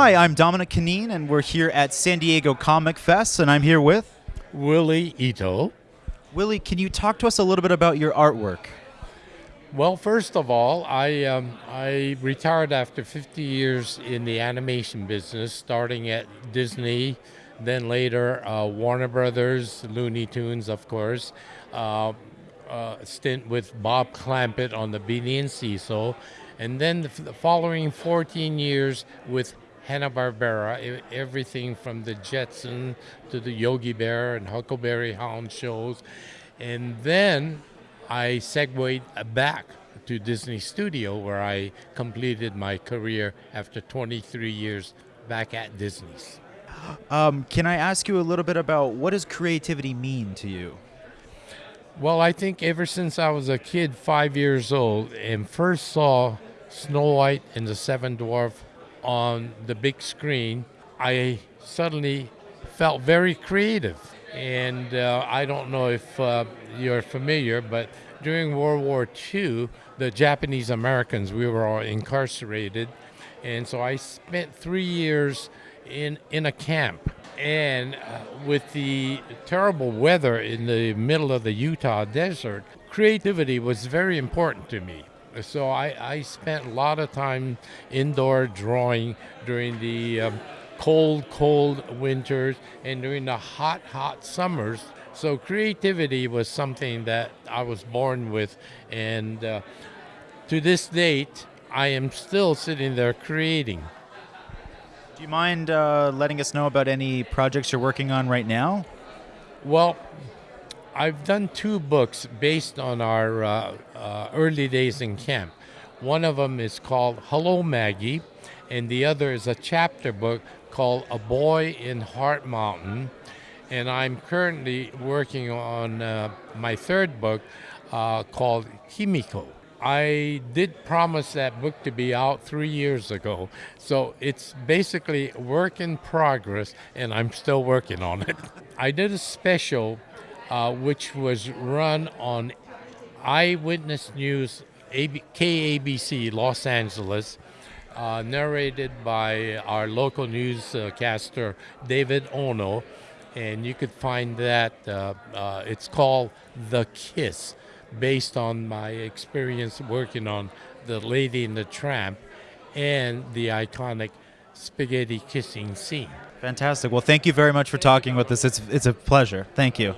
Hi, I'm Dominic Canine, and we're here at San Diego Comic Fest, and I'm here with Willie Ito. Willie. Can you talk to us a little bit about your artwork? Well, first of all, I um, I retired after 50 years in the animation business, starting at Disney, then later uh, Warner Brothers, Looney Tunes, of course. Uh, uh, stint with Bob Clampett on the Beany and Cecil, and then the, the following 14 years with Hanna-Barbera, everything from the Jetson to the Yogi Bear and Huckleberry Hound shows. And then I segued back to Disney Studio where I completed my career after 23 years back at Disney's. Um, can I ask you a little bit about what does creativity mean to you? Well, I think ever since I was a kid, five years old, and first saw Snow White and the Seven Dwarf on the big screen, I suddenly felt very creative. And uh, I don't know if uh, you're familiar, but during World War II, the Japanese Americans, we were all incarcerated. And so I spent three years in, in a camp. And uh, with the terrible weather in the middle of the Utah desert, creativity was very important to me. So I, I spent a lot of time indoor drawing during the um, cold, cold winters and during the hot, hot summers. So creativity was something that I was born with, and uh, to this date, I am still sitting there creating. Do you mind uh, letting us know about any projects you're working on right now? Well, I've done two books based on our uh, uh, early days in camp. One of them is called Hello Maggie, and the other is a chapter book called A Boy in Heart Mountain. And I'm currently working on uh, my third book uh, called Kimiko. I did promise that book to be out three years ago, so it's basically work in progress, and I'm still working on it. I did a special uh, which was run on Eyewitness News, AB, KABC, Los Angeles, uh, narrated by our local newscaster, David Ono. And you could find that, uh, uh, it's called The Kiss, based on my experience working on The Lady and the Tramp and the iconic spaghetti kissing scene. Fantastic. Well, thank you very much for talking with us. It's, it's a pleasure. Thank you.